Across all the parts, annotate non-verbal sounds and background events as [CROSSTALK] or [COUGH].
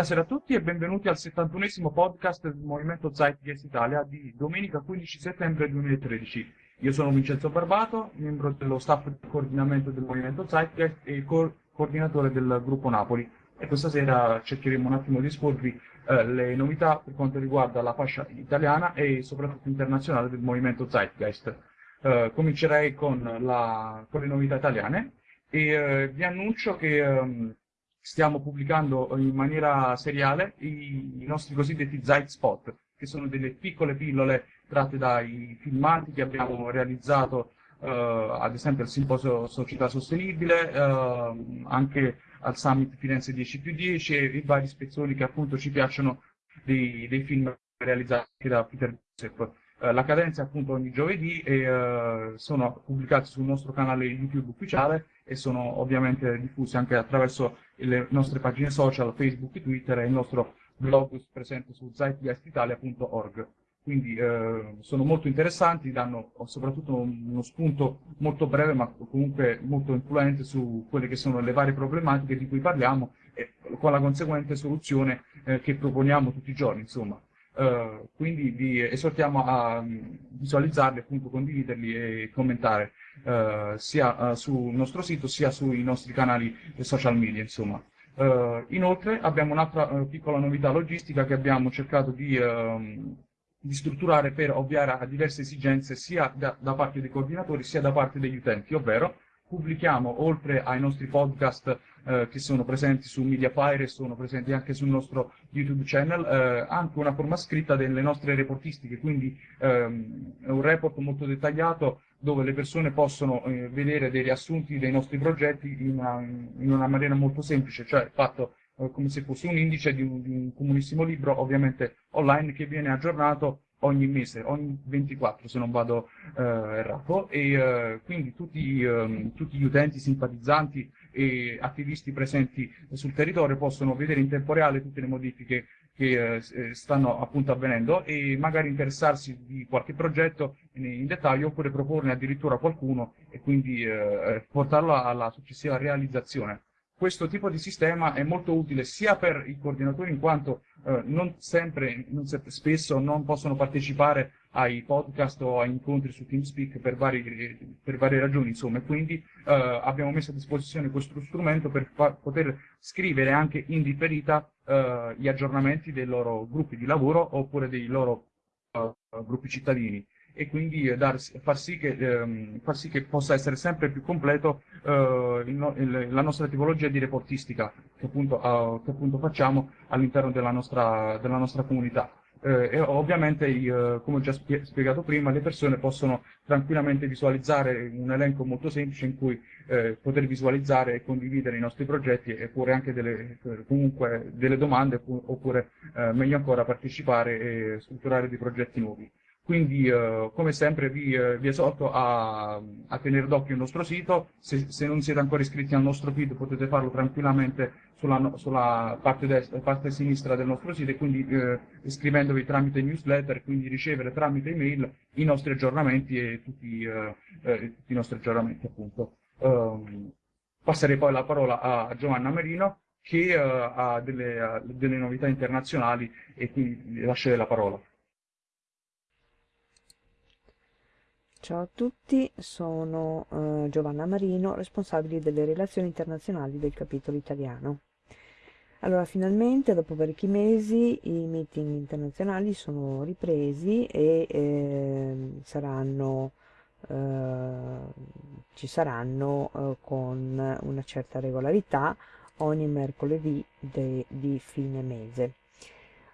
Buonasera a tutti e benvenuti al 71esimo podcast del Movimento Zeitgeist Italia di domenica 15 settembre 2013. Io sono Vincenzo Barbato, membro dello staff di coordinamento del Movimento Zeitgeist e co coordinatore del gruppo Napoli. E questa sera cercheremo un attimo di esporvi eh, le novità per quanto riguarda la fascia italiana e soprattutto internazionale del Movimento Zeitgeist. Eh, comincerei con, la, con, le novità italiane e eh, vi annuncio che ehm, stiamo pubblicando in maniera seriale i, i nostri cosiddetti Zeit Spot, che sono delle piccole pillole tratte dai filmati che abbiamo realizzato Uh, ad esempio al simposio Società Sostenibile, uh, anche al Summit Firenze 10 più 10 e i vari spezzoni che appunto ci piacciono dei, dei film realizzati da Peter Joseph. Uh, la cadenza è appunto ogni giovedì e sono pubblicati sul nostro canale YouTube ufficiale e sono ovviamente diffusi anche attraverso le nostre pagine social, Facebook Twitter e il nostro blog presente su zeitgeistitalia.org. Quindi eh, sono molto interessanti, danno soprattutto uno spunto molto breve ma comunque molto influente su quelle che sono le varie problematiche di cui parliamo e con la conseguente soluzione eh, che proponiamo tutti i giorni. Insomma. Uh, quindi vi esortiamo a visualizzarli, appunto condividerli e commentare uh, sia uh, sul nostro sito sia sui nostri canali social media. Insomma. inoltre abbiamo un'altra piccola novità logistica che abbiamo cercato di, ehm, di, strutturare per ovviare a diverse esigenze sia da, da parte dei coordinatori sia da parte degli utenti, ovvero pubblichiamo, oltre ai nostri podcast eh, che sono presenti su Mediafire e sono presenti anche sul nostro YouTube channel, eh, anche una forma scritta delle nostre reportistiche, quindi ehm, un report molto dettagliato dove le persone possono eh, vedere dei riassunti dei nostri progetti in una, in una maniera molto semplice, cioè fatto eh, come se fosse un indice di un, di un comunissimo libro, ovviamente online, che viene aggiornato ogni mese, ogni 24 se non vado eh, errato, e eh, quindi tutti, eh, tutti, gli utenti, simpatizzanti e attivisti presenti sul territorio possono vedere in tempo reale tutte le modifiche che eh, eh, stanno appunto avvenendo e magari interessarsi di qualche progetto in, dettaglio oppure proporne addirittura qualcuno e quindi eh, portarlo alla successiva realizzazione questo tipo di sistema è molto utile sia per i coordinatori in quanto eh, non sempre, non se, spesso non possono partecipare ai podcast o a incontri su TeamSpeak per, vari, per varie ragioni, insomma, quindi eh, abbiamo messo a disposizione questo strumento per poter scrivere anche in differita eh, gli aggiornamenti dei loro gruppi di lavoro oppure dei loro eh, gruppi cittadini e quindi eh, dar, far, sì che, ehm, far, sì che, possa essere sempre più completo eh, il, il, la nostra tipologia di reportistica che appunto, uh, che appunto facciamo all'interno della nostra, della nostra comunità. Eh, e ovviamente, eh, come ho già spiegato prima, le persone possono tranquillamente visualizzare un elenco molto semplice in cui eh, poter visualizzare e condividere i nostri progetti e pure anche delle, comunque delle domande oppure eh, meglio ancora partecipare e strutturare dei progetti nuovi. Quindi, eh, come sempre, vi, eh, vi esorto a, a, tenere d'occhio il nostro sito. Se, se, non siete ancora iscritti al nostro feed, potete farlo tranquillamente sulla, sulla parte, destra, parte, sinistra del nostro sito e quindi eh, iscrivendovi tramite newsletter, quindi ricevere tramite email i nostri aggiornamenti e tutti, eh, eh, tutti i nostri aggiornamenti, appunto. Um, passerei poi la parola a Giovanna Merino che uh, ha delle, delle novità internazionali e quindi lascerei la parola. Ciao a tutti, sono eh, Giovanna Marino, responsabile delle relazioni internazionali del capitolo italiano. Allora, finalmente, dopo parecchi mesi, i meeting internazionali sono ripresi e eh, saranno, eh, ci saranno eh, con una certa regolarità ogni mercoledì di fine mese.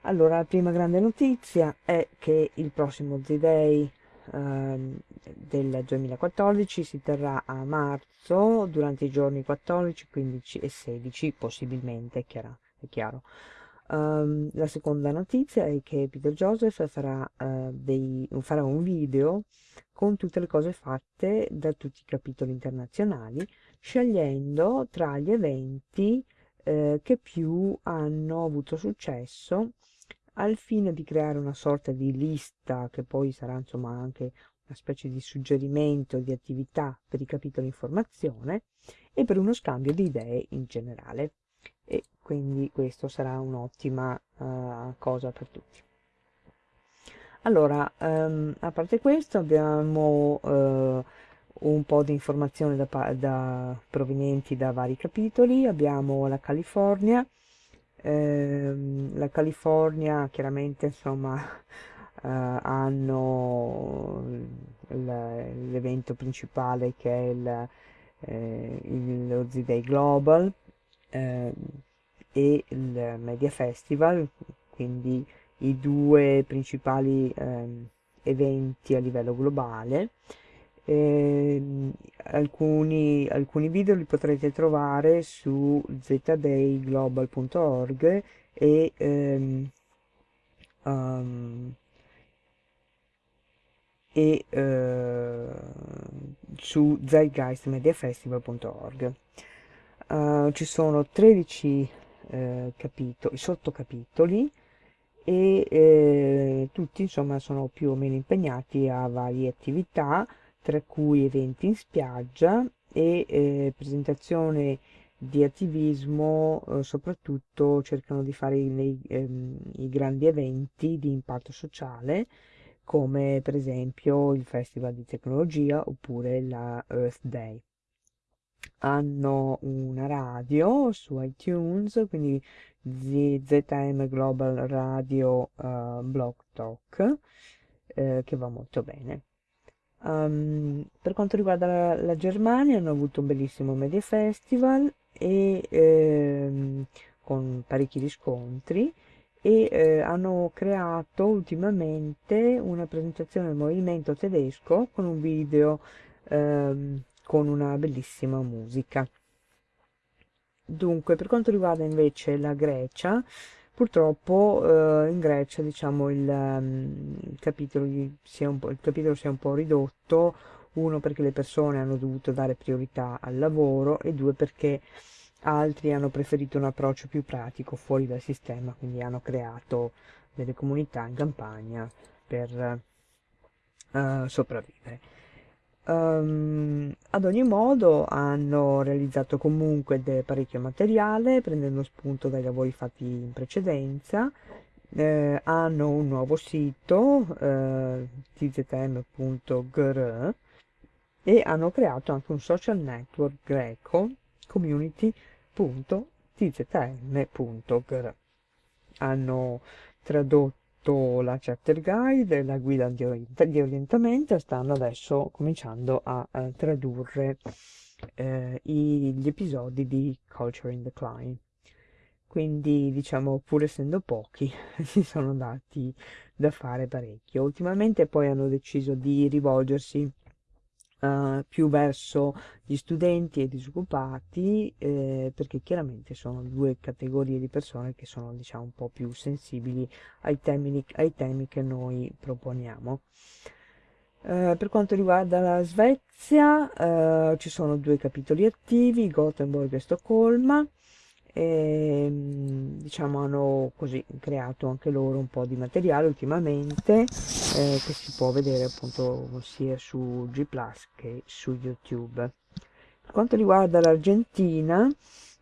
Allora, la prima grande notizia è che il prossimo Z-Day Ehm, del 2014 si terrà a marzo durante i giorni 14, 15 e 16 possibilmente, è, chiaro. È chiaro. Um, la seconda notizia è che Peter Joseph farà, uh, dei, farà, un video con tutte le cose fatte da tutti i capitoli internazionali, scegliendo tra gli eventi uh, che più hanno avuto successo al fine di creare una sorta di lista che poi sarà insomma anche una specie di suggerimento di attività per i capitoli informazione e per uno scambio di idee in generale. e quindi questo sarà un'ottima uh, cosa per tutti. Allora, um, a parte questo abbiamo uh, un po' di informazioni da, da, provenienti da vari capitoli, abbiamo la California, ehm, la California chiaramente insomma [LAUGHS] eh, hanno l'evento principale che è il, eh, il, lo Z-Day Global eh, e il Media Festival, quindi i due principali ehm, eventi a livello globale. Eh, alcuni, alcuni video li potrete trovare su zdayglobal.org e ehm, um, e eh, su zeitgeistmediafestival.org. Uh, ci sono 13 eh, capitoli, sottocapitoli e eh, tutti insomma sono più o meno impegnati a varie attività, tra cui eventi in spiaggia e eh, presentazione di attivismo, eh, soprattutto cercano di fare i, ehm, i grandi eventi di impatto sociale come per esempio il Festival di Tecnologia oppure la Earth Day. Hanno una radio su iTunes, quindi ZM Global Radio uh, Blog Talk, eh, che va molto bene. Um, per quanto riguarda la, la, Germania, hanno avuto un bellissimo Media Festival e, ehm, con parecchi riscontri e eh, hanno creato ultimamente una presentazione del movimento tedesco con un video ehm, con una bellissima musica. Dunque, per quanto riguarda invece la Grecia, purtroppo eh, in Grecia diciamo il, um, il, capitolo si è un po', il capitolo si è un po' ridotto, uno perché le persone hanno dovuto dare priorità al lavoro e due perché altri hanno preferito un approccio più pratico fuori dal sistema, quindi hanno creato delle comunità in campagna per uh, sopravvivere. Um, ad ogni modo hanno realizzato comunque parecchio materiale prendendo spunto dai lavori fatti in precedenza. Eh, hanno un nuovo sito eh, tzm.gr e hanno creato anche un social network greco community www.tzm.gr hanno tradotto la chapter guide e la guida di, orient di orientamento stanno adesso cominciando a, a tradurre eh, gli episodi di Culture in Decline. Quindi diciamo pur essendo pochi [LAUGHS] si sono dati da fare parecchio. Ultimamente poi hanno deciso di rivolgersi uh, più verso gli studenti e i disoccupati eh, perché chiaramente sono due categorie di persone che sono diciamo un po' più sensibili ai temi, ai temi che noi proponiamo. Uh, per quanto riguarda la Svezia uh, ci sono due capitoli attivi, Gothenburg e Stoccolma, e ehm, diciamo hanno così creato anche loro un po' di materiale ultimamente eh, che si può vedere appunto sia su G Plus che su YouTube. Per quanto riguarda l'Argentina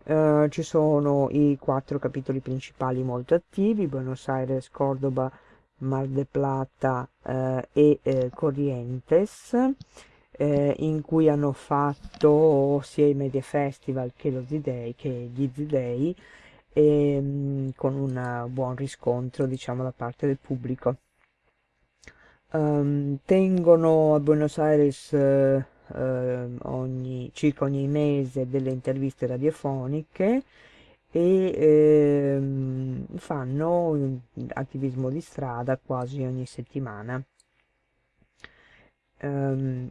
eh, ci sono i quattro capitoli principali molto attivi, Buenos Aires, Cordoba, Mar de Plata eh, e eh, Corrientes eh, in cui hanno fatto sia i Media Festival che lo Z-Day, che gli Z-Day, ehm, con un buon riscontro diciamo da parte del pubblico. Um, tengono a Buenos Aires eh, ogni, circa ogni mese delle interviste radiofoniche e ehm, fanno attivismo di strada quasi ogni settimana ehm,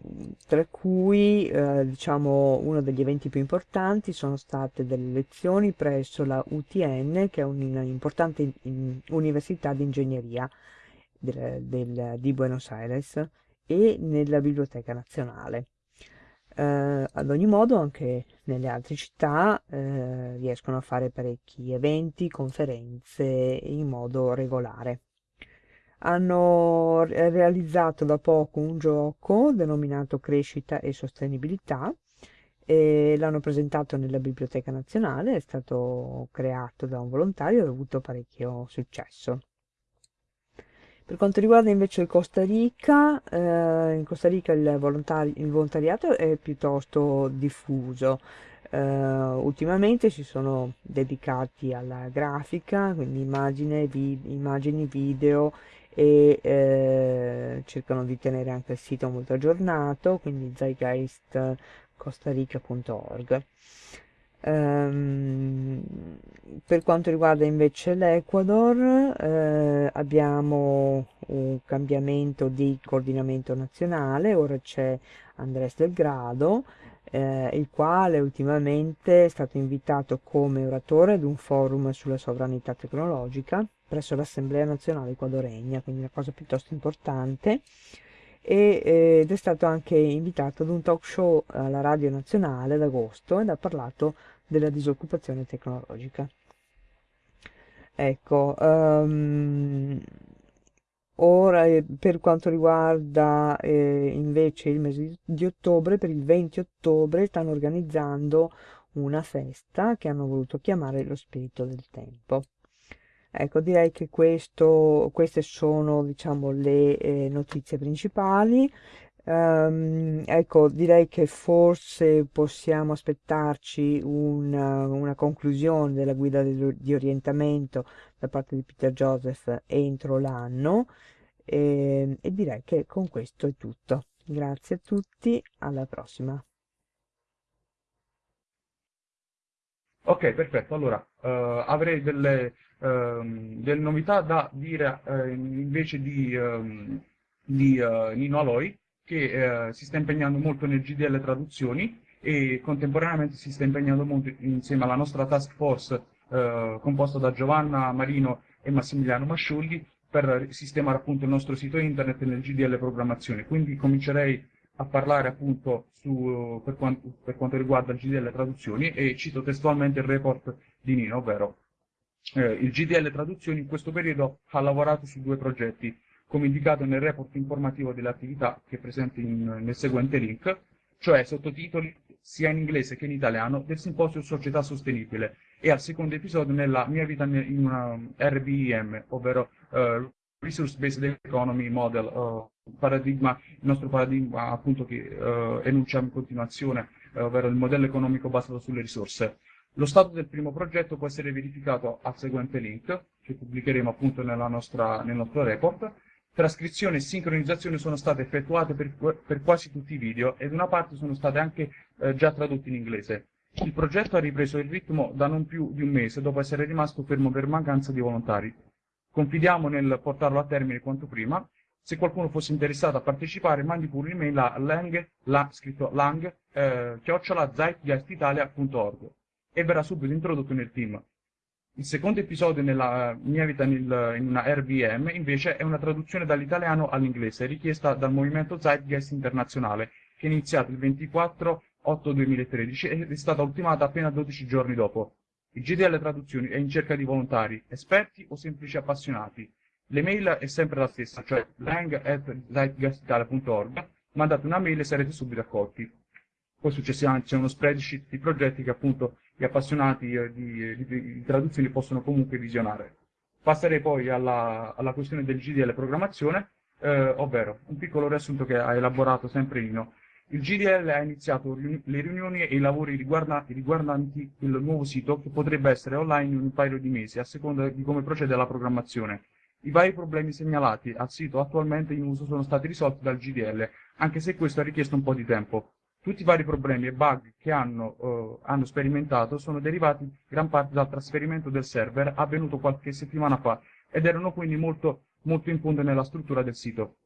tra cui eh, diciamo uno degli eventi più importanti sono state delle lezioni presso la UTN che è un'importante università di ingegneria del, del, di Buenos Aires e nella Biblioteca Nazionale. Eh, ad ogni modo anche nelle altre città eh, riescono a fare parecchi eventi, conferenze in modo regolare hanno realizzato da poco un gioco denominato Crescita e Sostenibilità e l'hanno presentato nella Biblioteca Nazionale, è stato creato da un volontario e ha avuto parecchio successo. Per quanto riguarda invece il Costa Rica, eh, in Costa Rica il, volontari il, volontariato è piuttosto diffuso. Eh, ultimamente si sono dedicati alla grafica, quindi immagine, vi immagini, video e eh, cercano di tenere anche il sito molto aggiornato, quindi zeitgeistcostarica.org. Um, per quanto riguarda invece l'Ecuador eh, abbiamo un cambiamento di coordinamento nazionale, ora c'è Andrés Del Grado, eh, il quale ultimamente è stato invitato come oratore ad un forum sulla sovranità tecnologica presso l'Assemblea Nazionale Equadoregna, quindi una cosa piuttosto importante e, eh, ed è stato anche invitato ad un talk show alla Radio Nazionale ad agosto ed ha parlato della disoccupazione tecnologica. Ecco, um, ora eh, per quanto riguarda eh, invece il mese di ottobre, per il 20 ottobre stanno organizzando una festa che hanno voluto chiamare lo spirito del tempo. Ecco, direi che questo, queste sono, diciamo, le eh, notizie principali. Um, ecco, direi che forse possiamo aspettarci una, una conclusione della guida di, orientamento da parte di Peter Joseph entro l'anno e, ehm, e direi che con questo è tutto. Grazie a tutti, alla prossima. Ok, perfetto. Allora, uh, avrei delle, uh, delle, novità da dire uh, invece di, um, di Nino Aloi che eh, si sta impegnando molto nel GDL traduzioni e contemporaneamente si sta impegnando molto insieme alla nostra task force eh, composta da Giovanna Marino e Massimiliano Masciulli per sistemare appunto il nostro sito internet nel GDL programmazione. Quindi comincerei a parlare appunto su, per, quanto, per, quanto, riguarda il GDL traduzioni e cito testualmente il report di Nino, ovvero eh, il GDL traduzioni in questo periodo ha lavorato su due progetti come indicato nel report informativo delle attività che è presente in, nel seguente link, cioè sottotitoli sia in inglese che in italiano del simposio Società Sostenibile e al secondo episodio nella mia vita in una RBEM, ovvero uh, Resource Based Economy Model, uh, paradigma, il nostro paradigma appunto che uh, enunciamo in continuazione, ovvero il modello economico basato sulle risorse. Lo stato del primo progetto può essere verificato al seguente link, che pubblicheremo appunto nostra, nel nostro report, Trascrizione e sincronizzazione sono state effettuate per, per, quasi tutti i video ed una parte sono state anche eh, già tradotte in inglese. Il progetto ha ripreso il ritmo da non più di un mese dopo essere rimasto fermo per mancanza di volontari. Confidiamo nel portarlo a termine quanto prima. Se qualcuno fosse interessato a partecipare, mandi pure un'email a lang, la, scritto lang, eh, chiocciola, e verrà subito introdotto nel team. Il secondo episodio nella mia vita nel, in una RVM invece è una traduzione dall'italiano all'inglese richiesta dal movimento Zeitgeist internazionale che è iniziato il 24 8 2013 ed è stata ultimata appena 12 giorni dopo. Il GDL Traduzioni è in cerca di volontari, esperti o semplici appassionati. L'email è sempre la stessa, cioè lang.zeitgeistitalia.org. Mandate una mail e sarete subito accolti. Poi successivamente c'è uno spreadsheet di progetti che appunto gli appassionati eh, di, di, di traduzioni possono comunque visionare. Passerei poi alla, alla questione del GDL programmazione, eh, ovvero un piccolo riassunto che ha elaborato sempre Nino. Il GDL ha iniziato le riunioni e i lavori riguardanti, riguardanti il nuovo sito che potrebbe essere online in un paio di mesi, a seconda di come procede la programmazione. I vari problemi segnalati al sito attualmente in uso sono stati risolti dal GDL, anche se questo ha richiesto un po' di tempo. Tutti i vari problemi e bug che hanno, uh, hanno, sperimentato sono derivati gran parte dal trasferimento del server avvenuto qualche settimana fa ed erano quindi molto, molto in punta nella struttura del sito,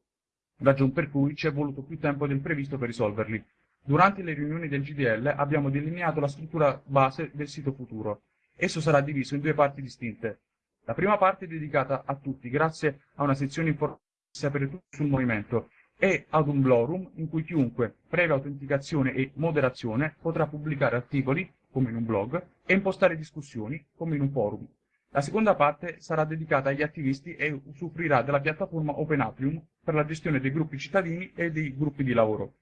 ragion per cui ci è voluto più tempo del previsto per risolverli. Durante le riunioni del GDL abbiamo delineato la struttura base del sito futuro. Esso sarà diviso in due parti distinte. La prima parte è dedicata a tutti, grazie a una sezione informativa per tutti sul movimento, e ad un Blorum in cui chiunque, previa autenticazione e moderazione, potrà pubblicare articoli, come in un blog, e impostare discussioni, come in un forum. La seconda parte sarà dedicata agli attivisti e usufruirà della piattaforma OpenAppium per la gestione dei gruppi cittadini e dei gruppi di lavoro.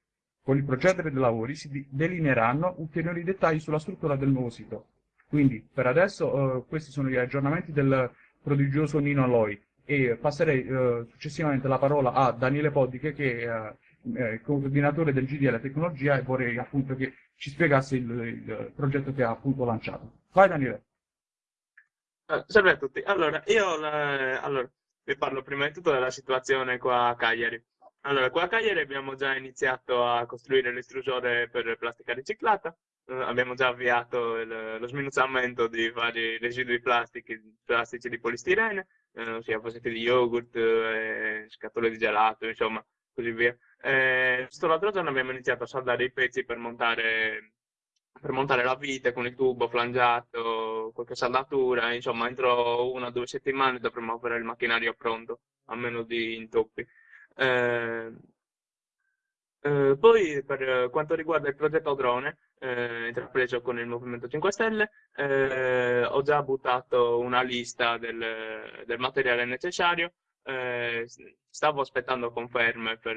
Con il procedere dei lavori si delineeranno ulteriori dettagli sulla struttura del nuovo sito. Quindi, per adesso, eh, questi sono gli aggiornamenti del prodigioso Nino Aloi e passerei eh, successivamente la parola a Daniele Podiche che è eh, coordinatore del GDL Tecnologia e vorrei appunto che ci spiegasse il, il progetto che ha appunto lanciato. Vai Daniele. Ah, salve a tutti. Allora, io la, allora, vi parlo prima di tutto della situazione qua a Cagliari. Allora, qua a Cagliari abbiamo già iniziato a costruire l'estrusore per plastica riciclata, eh, abbiamo già avviato il, lo sminuzzamento di vari residui plastici, plastici di polistirene, eh, ossia fasetti di yogurt, eh, scatole di gelato, insomma, così via. Eh, l'altro giorno abbiamo iniziato a saldare i pezzi per montare, per montare la vite con il tubo flangiato, qualche saldatura, insomma, entro una o due settimane dovremmo avere il macchinario pronto, a meno di intoppi. Eh, eh, poi per quanto riguarda il progetto drone, eh, intrapreso con il Movimento 5 Stelle, eh, ho già buttato una lista del, del materiale necessario, eh, stavo aspettando conferme per,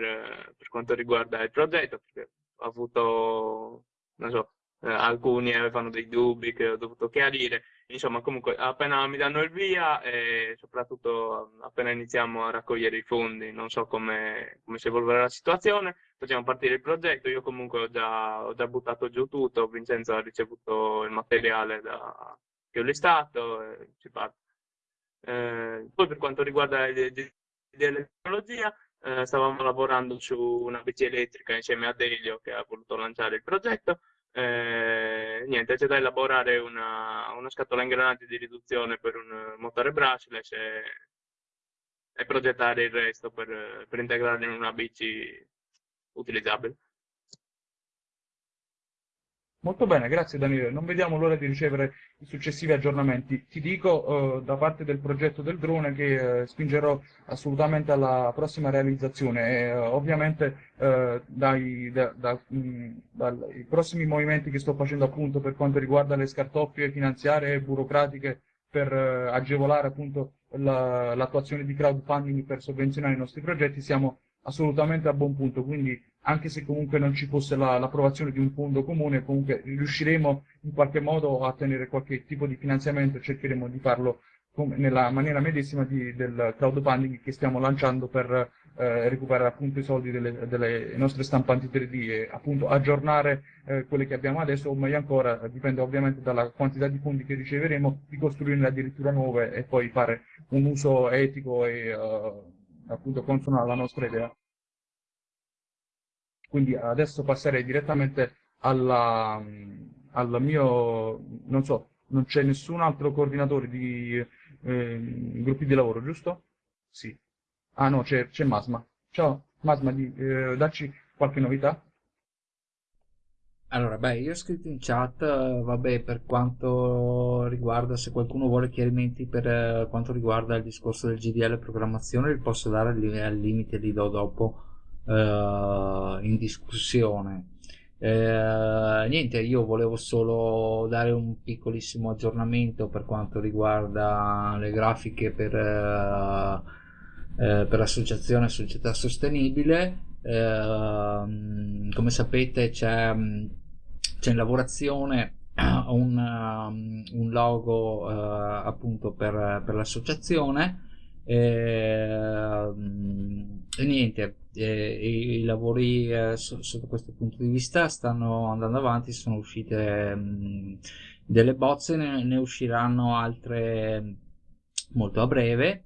per, quanto riguarda il progetto, perché ho avuto, non so, eh, alcuni avevano dei dubbi che ho dovuto chiarire. Insomma, comunque, appena mi danno il via e soprattutto appena iniziamo a raccogliere i fondi, non so come, come si evolverà la situazione, facciamo partire il progetto. Io comunque ho già, ho già buttato giù tutto, Vincenzo ha ricevuto il materiale da, che ho listato e ci parte. Eh, poi per quanto riguarda l'elettrologia, eh, stavamo lavorando su una bici elettrica insieme a Delio che ha voluto lanciare il progetto eh, niente, c'è da elaborare una, una scatola ingranaggi di riduzione per un motore brushless e, e progettare il resto per, per integrarlo in una bici utilizzabile. Molto bene, grazie Daniele. Non vediamo l'ora di ricevere i successivi aggiornamenti. Ti dico eh, da parte del progetto del drone che eh, spingerò assolutamente alla prossima realizzazione e eh, ovviamente eh, dai, da, da, mh, dai prossimi movimenti che sto facendo appunto per quanto riguarda le scartoffie finanziarie e burocratiche per eh, agevolare appunto la, l'attuazione di crowdfunding per sovvenzionare i nostri progetti siamo assolutamente a buon punto. Quindi anche se comunque non ci fosse la, l'approvazione di un fondo comune, comunque riusciremo in qualche modo a ottenere qualche tipo di finanziamento e cercheremo di farlo nella maniera medesima di, del crowdfunding che stiamo lanciando per eh, recuperare appunto i soldi delle, delle, nostre stampanti 3D e appunto aggiornare eh, quelle che abbiamo adesso o meglio ancora, dipende ovviamente dalla quantità di fondi che riceveremo, di costruirne addirittura nuove e poi fare un uso etico e uh, appunto consono alla nostra idea. Quindi adesso passerei direttamente alla, al mio, non so, non c'è nessun altro coordinatore di eh, gruppi di lavoro, giusto? Sì. Ah no, c'è, Masma. Ciao, Masma, di, eh, dacci qualche novità? Allora, beh, io ho scritto in chat, eh, vabbè, per quanto riguarda, se qualcuno vuole chiarimenti per eh, quanto riguarda il discorso del GDL programmazione, li posso dare al limite, li do dopo uh, in discussione. Eh, niente, io volevo solo dare un piccolissimo aggiornamento per quanto riguarda le grafiche per, eh, eh, per l'associazione Società Sostenibile. Ehm, come sapete c'è, c'è in lavorazione [CLEARS THROAT] un, un logo eh, appunto per, per l'associazione e, e niente eh, i lavori eh, so, sotto questo punto di vista stanno andando avanti, sono uscite mh, delle bozze, ne, ne, usciranno altre molto a breve,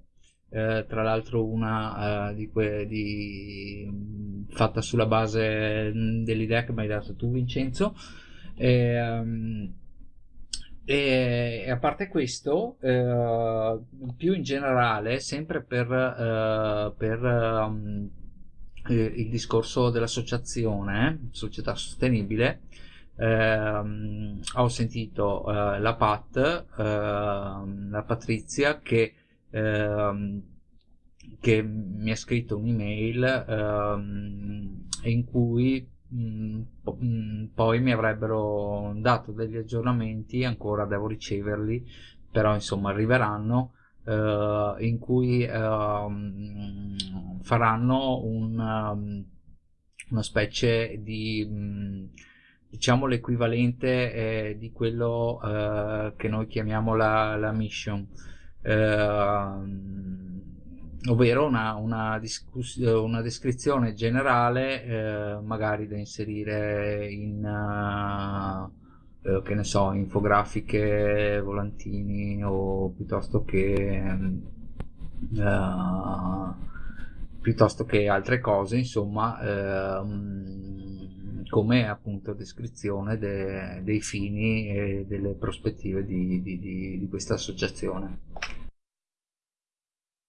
eh, tra l'altro una eh, di que, di, fatta sulla base dell'idea che mi hai dato tu Vincenzo. E, um, e, a parte questo, eh, più in generale, sempre per, eh, per um, eh, il discorso dell'associazione società sostenibile ehm, ho sentito eh, la Pat ehm, la Patrizia che, ehm, che mi ha scritto un'email in cui poi mi avrebbero dato degli aggiornamenti ancora devo riceverli però insomma arriveranno uh, in cui uh, faranno un, um, una specie di mh, diciamo l'equivalente eh, di quello eh, che noi chiamiamo la, la mission. Eh, ovvero una, una, una, descrizione generale eh, magari da inserire in uh, che ne so infografiche volantini o piuttosto che uh, piuttosto che altre cose insomma uh, come appunto descrizione de- dei fini e delle prospettive di, di, di, di questa associazione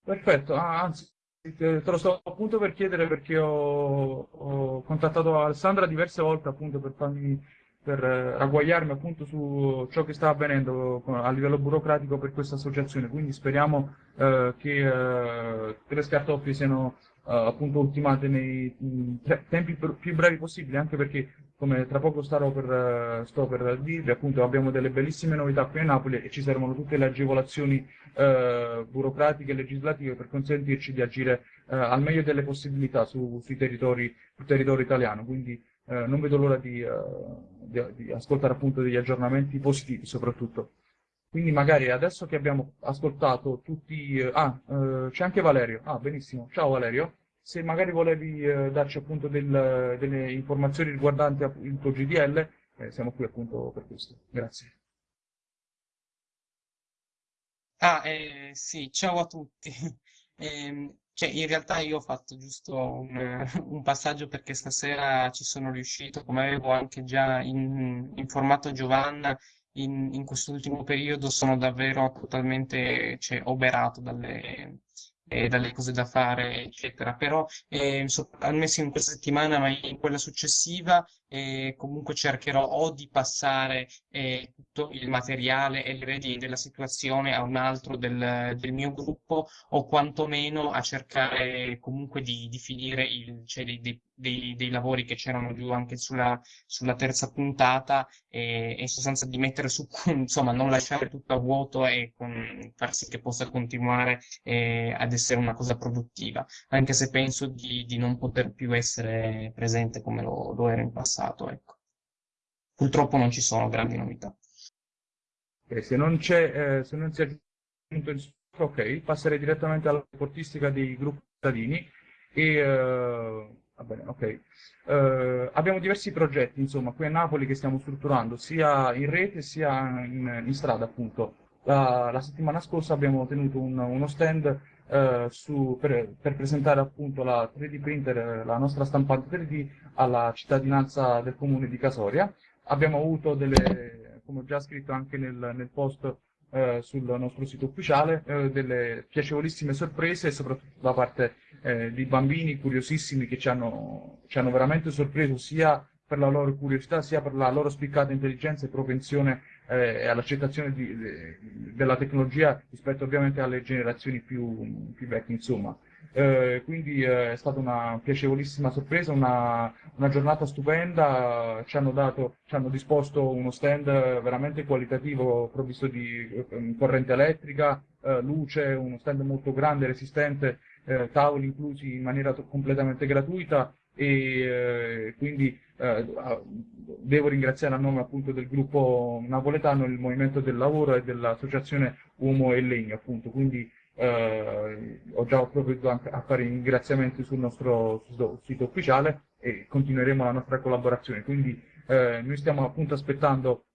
Perfetto, ah, anzi, te te lo sto appunto per chiedere perché ho, ho contattato Alessandra diverse volte appunto per farmi, per eh, ragguagliarmi appunto su ciò che sta avvenendo a livello burocratico per questa associazione, quindi speriamo eh, che eh, tutte le scartoffie siano eh, appunto ultimate nei mh, tre- tempi più brevi possibili, anche perché come tra poco starò per, eh, sto per dirvi, appunto abbiamo delle bellissime novità qui a Napoli e ci servono tutte le agevolazioni eh, burocratiche e legislative per consentirci di agire eh, al meglio delle possibilità su- sui territori, sul territorio italiano. Quindi eh, non vedo l'ora di, eh, di- di ascoltare appunto degli aggiornamenti positivi soprattutto. Quindi magari adesso che abbiamo ascoltato tutti... eh, ah, eh, c'è anche Valerio. Ah, benissimo. Ciao Valerio. Se magari volevi eh, darci appunto del- delle informazioni riguardanti il tuo GDL, eh, siamo qui appunto per questo. Grazie. Ah, eh, sì, ciao a tutti. [LAUGHS] Ehm, cioè, in realtà io ho fatto giusto un, [LAUGHS] un passaggio perché stasera ci sono riuscito, come avevo anche già in- informato Giovanna, in, in quest'ultimo periodo sono davvero totalmente, cioè, oberato dalle, eh, dalle cose da fare, eccetera. Però, eh, so- almeno in questa settimana, ma in quella successiva, eh, comunque cercherò o di passare eh, tutto il materiale e le redini della situazione a un altro del, del mio gruppo o quantomeno a cercare comunque di, di finire il, cioè dei, dei- dei- dei lavori che c'erano giù anche sulla, sulla terza puntata e, e in sostanza di mettere su, [LAUGHS] insomma, non lasciare tutto a vuoto e con- far sì che possa continuare eh, ad essere una cosa produttiva, anche se penso di, di non poter più essere presente come lo, lo ero in passato, ecco. Purtroppo non ci sono grandi novità. Ok, se non c'è, eh, se non si è aggiunto il ok, passerei direttamente alla portistica dei gruppi cittadini e eh, va bene, ok. Eh, abbiamo diversi progetti, insomma, qui a Napoli che stiamo strutturando, sia in rete sia in, in strada, appunto. La, la settimana scorsa abbiamo tenuto un- uno stand eh, su- per, per presentare appunto la 3D printer, la nostra stampante 3D alla cittadinanza del comune di Casoria. Abbiamo avuto delle, come ho già scritto anche nel, nel post eh, sul nostro sito ufficiale, eh, delle piacevolissime sorprese, soprattutto da parte eh, di bambini curiosissimi che ci hanno, ci hanno veramente sorpreso sia per la loro curiosità, sia per la loro spiccata intelligenza e propensione eh, all'accettazione de- della tecnologia rispetto ovviamente alle generazioni più, più vecchie, insomma. Eh, quindi eh, è stata una piacevolissima sorpresa, una, una giornata stupenda, ci hanno dato, ci hanno disposto uno stand veramente qualitativo, provvisto di eh, corrente elettrica, eh, luce, uno stand molto grande, resistente, eh, tavoli inclusi in maniera completamente gratuita e eh, quindi eh, a- devo ringraziare a nome appunto del gruppo napoletano il Movimento del Lavoro e dell'Associazione Uomo e Legno, appunto, quindi eh, ho già provveduto a fare ringraziamenti sul nostro sito ufficiale e continueremo la nostra collaborazione. Quindi eh, noi stiamo appunto aspettando,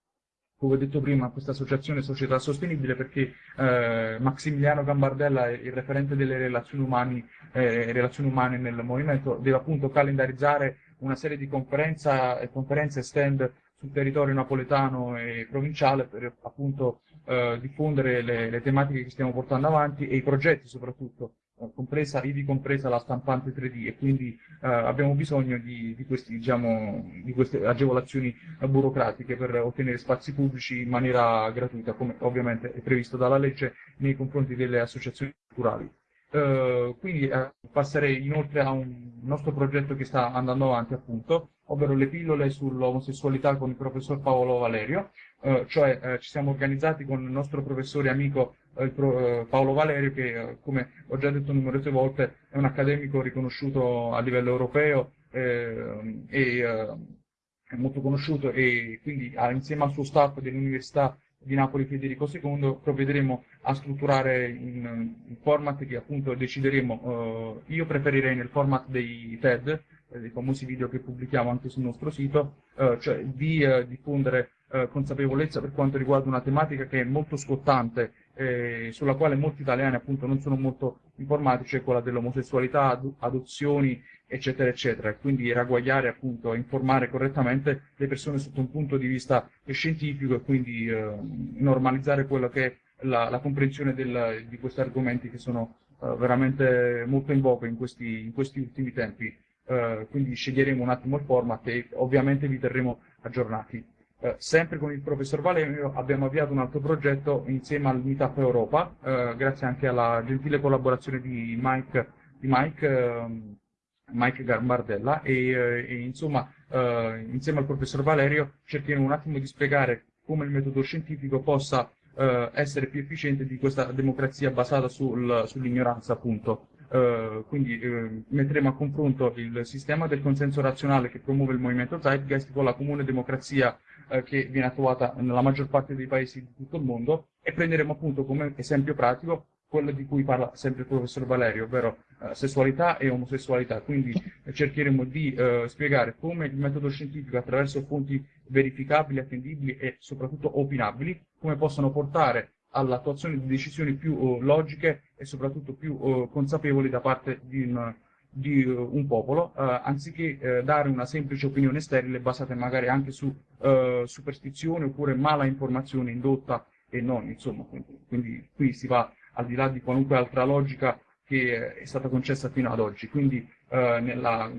come ho detto prima, questa associazione Società Sostenibile perché eh, Maximiliano Gambardella, il referente delle relazioni, umani, eh, relazioni umane nel movimento, deve appunto calendarizzare una serie di conferenza, e conferenze stand sul territorio napoletano e provinciale per appunto eh, diffondere le, le tematiche che stiamo portando avanti e i progetti soprattutto, eh, compresa, ivi compresa la stampante 3D e quindi eh, abbiamo bisogno di, di questi, diciamo, di queste agevolazioni eh, burocratiche per ottenere spazi pubblici in maniera gratuita, come ovviamente è previsto dalla legge nei confronti delle associazioni culturali. Eh, quindi eh, passerei inoltre a un nostro progetto che sta andando avanti, appunto, ovvero le pillole sull'omosessualità con il professor Paolo Valerio. Eh, cioè ci siamo organizzati con il nostro professore amico pro- Paolo Valerio, che come ho già detto numerose volte è un accademico riconosciuto a livello europeo, è molto conosciuto e quindi insieme al suo staff dell'Università di Napoli Federico II provvederemo a strutturare in, in format che appunto decideremo. io preferirei nel format dei TED, dei famosi video che pubblichiamo anche sul nostro sito, cioè di diffondere eh, consapevolezza per quanto riguarda una tematica che è molto scottante, eh, sulla quale molti italiani appunto non sono molto informati, cioè quella dell'omosessualità, ad adozioni, eccetera, eccetera. Quindi ragguagliare appunto, informare correttamente le persone sotto un punto di vista scientifico e quindi eh, normalizzare quello che è la, la comprensione del, di questi argomenti che sono eh, veramente molto in voga in questi, in questi ultimi tempi. Uh, quindi sceglieremo un attimo il format e ovviamente vi terremo aggiornati. Eh, sempre con il professor Valerio abbiamo avviato un altro progetto insieme al Meetup Europa, eh, grazie anche alla gentile collaborazione di Mike, di Mike, ehm, Mike Garbardella e, eh, e insomma eh, insieme al professor Valerio cercheremo un attimo di spiegare come il metodo scientifico possa eh, essere più efficiente di questa democrazia basata sul, sull'ignoranza appunto. Uh, quindi uh, metteremo a confronto il sistema del consenso razionale che promuove il movimento Zeitgeist con la comune democrazia uh, che viene attuata nella maggior parte dei paesi di tutto il mondo e prenderemo appunto come esempio pratico quello di cui parla sempre il professor Valerio, ovvero sessualità e omosessualità. Quindi cercheremo di spiegare come il metodo scientifico attraverso fonti verificabili, attendibili e soprattutto opinabili, come possono portare all'attuazione di decisioni più uh, logiche e soprattutto più uh, consapevoli da parte di un, di, uh, un popolo, anziché dare una semplice opinione sterile basata magari anche su superstizione oppure mala informazione indotta e non, insomma, quindi, quindi qui si va al di là di qualunque altra logica che è stata concessa fino ad oggi. Quindi nella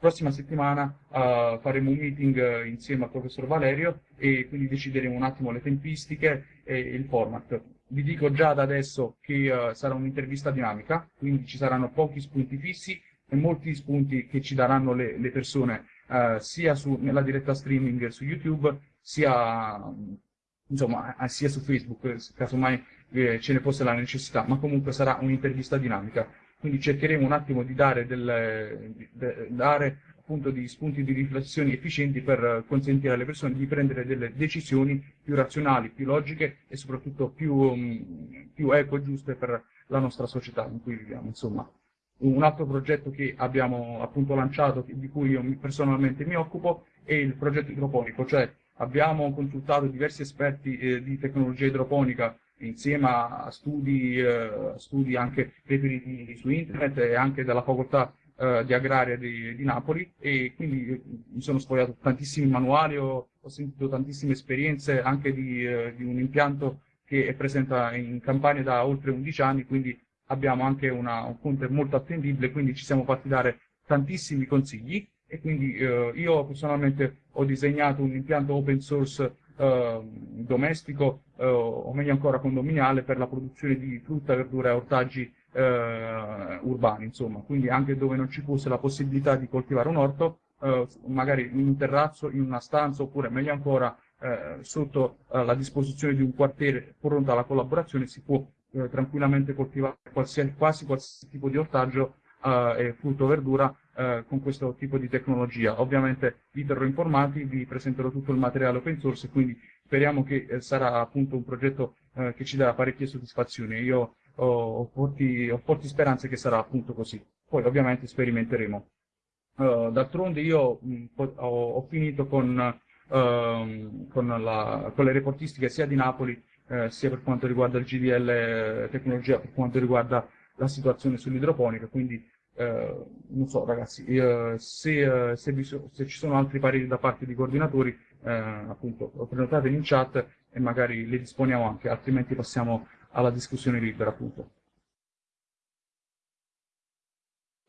prossima settimana uh, faremo un meeting uh, insieme al professor Valerio e quindi decideremo un attimo le tempistiche e il format. Vi dico già da adesso che uh, sarà un'intervista dinamica, quindi ci saranno pochi spunti fissi e molti spunti che ci daranno le, le persone sia su, nella diretta streaming su YouTube, sia, insomma, sia su Facebook, casomai eh, ce ne fosse la necessità, ma comunque sarà un'intervista dinamica quindi cercheremo un attimo di dare, del, di dare appunto degli spunti di riflessione efficienti per consentire alle persone di prendere delle decisioni più razionali, più logiche e soprattutto più, um, più eco e giuste per la nostra società in cui viviamo. Insomma, un altro progetto che abbiamo appunto lanciato, di cui io personalmente mi occupo, è il progetto idroponico, cioè abbiamo consultato diversi esperti eh, di tecnologia idroponica insieme a studi, eh, studi anche reperiti su internet e anche dalla facoltà eh, di agraria di, di, Napoli. E quindi eh, mi sono sfogliato tantissimi manuali, ho, ho sentito tantissime esperienze anche di, eh, di, un impianto che è presente in Campania da oltre 11 anni, quindi abbiamo anche una, un fonte molto attendibile, quindi ci siamo fatti dare tantissimi consigli e quindi eh, io personalmente ho disegnato un impianto open source eh, domestico eh, o meglio ancora condominiale per la produzione di frutta, verdura e ortaggi eh, urbani, insomma, quindi anche dove non ci fosse la possibilità di coltivare un orto, eh, magari in un terrazzo, in una stanza oppure meglio ancora eh, sotto la disposizione di un quartiere pronto alla collaborazione si può tranquillamente coltivare qualsiasi, quasi qualsiasi tipo di ortaggio e frutto o verdura eh, con questo tipo di tecnologia. Ovviamente vi terrò informati, vi presenterò tutto il materiale open source, quindi speriamo che eh, sarà appunto un progetto eh, che ci darà parecchie soddisfazioni. Io ho, ho, forti, ho, forti, speranze che sarà appunto così. Poi ovviamente sperimenteremo. Uh, d'altronde io mh, ho, ho, finito con, uh, con, la, con, le reportistiche sia di Napoli eh, sia per quanto riguarda il GDL tecnologia, per quanto riguarda la situazione sull'idroponica, quindi eh, non so ragazzi, eh, se, se, se, ci sono altri pareri da parte di coordinatori, eh, appunto prenotateli in chat e magari li disponiamo anche, altrimenti passiamo alla discussione libera appunto.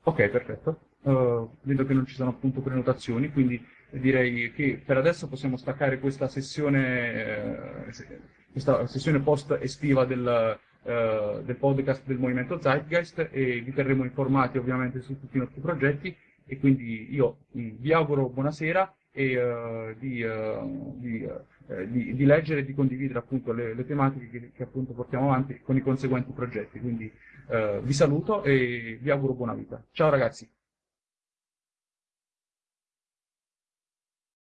Ok, perfetto. Uh, vedo che non ci sono appunto prenotazioni, quindi direi che per adesso possiamo staccare questa sessione, eh, questa sessione post estiva del, eh, del podcast del Movimento Zeitgeist e vi terremo informati ovviamente su tutti i nostri progetti e quindi io mh, vi auguro buonasera e uh, di, uh, di, uh, di, di, leggere e di condividere appunto le, le tematiche che, che, appunto portiamo avanti con i conseguenti progetti. Quindi vi saluto e vi auguro buona vita. Ciao ragazzi!